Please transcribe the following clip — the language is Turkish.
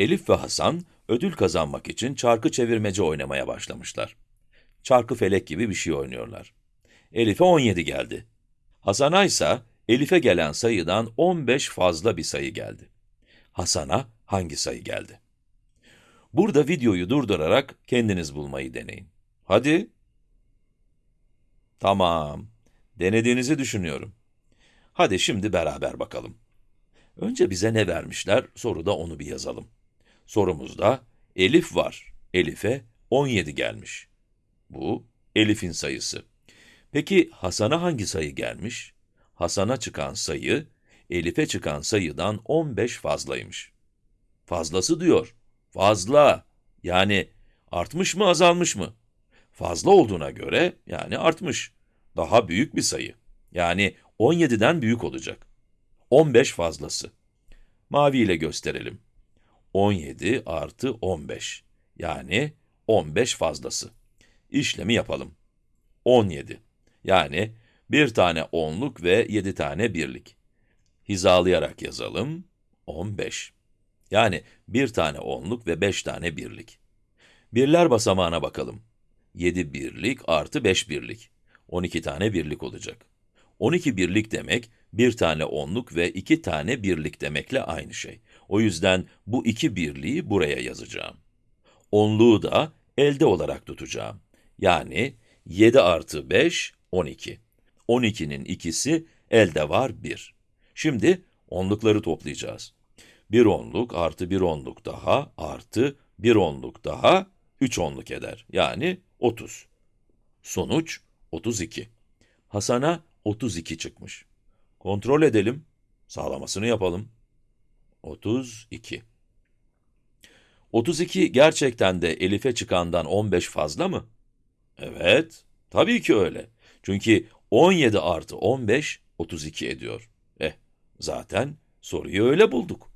Elif ve Hasan, ödül kazanmak için çarkı çevirmece oynamaya başlamışlar. Çarkı felek gibi bir şey oynuyorlar. Elif'e 17 geldi. Hasan'a ise Elif'e gelen sayıdan 15 fazla bir sayı geldi. Hasan'a hangi sayı geldi? Burada videoyu durdurarak kendiniz bulmayı deneyin. Hadi. Tamam. Denediğinizi düşünüyorum. Hadi şimdi beraber bakalım. Önce bize ne vermişler, soruda onu bir yazalım. Sorumuzda Elif var. Elif'e 17 gelmiş. Bu Elif'in sayısı. Peki Hasan'a hangi sayı gelmiş? Hasan'a çıkan sayı, Elif'e çıkan sayıdan 15 fazlaymış. Fazlası diyor. Fazla. Yani artmış mı, azalmış mı? Fazla olduğuna göre, yani artmış. Daha büyük bir sayı. Yani 17'den büyük olacak. 15 fazlası. Mavi ile gösterelim. 17 artı 15. Yani 15 fazlası. İşlemi yapalım. 17. Yani bir tane onluk ve 7 tane birlik. Hizalayarak yazalım. 15. Yani bir tane onluk ve 5 tane birlik. Birler basamağına bakalım. 7 birlik artı 5 birlik. 12 tane birlik olacak. 12 birlik demek, bir tane onluk ve iki tane birlik demekle aynı şey. O yüzden bu iki birliği buraya yazacağım. Onluğu da elde olarak tutacağım. Yani 7 artı 5, 12. 12'nin ikisi elde var 1. Şimdi onlukları toplayacağız. Bir onluk artı bir onluk daha artı bir onluk daha 3 onluk eder. Yani 30. Sonuç 32. Hasan'a 32 çıkmış. Kontrol edelim. Sağlamasını yapalım. 32. 32 gerçekten de Elif'e çıkandan 15 fazla mı? Evet, tabii ki öyle. Çünkü 17 artı 15, 32 ediyor. Eh, zaten soruyu öyle bulduk.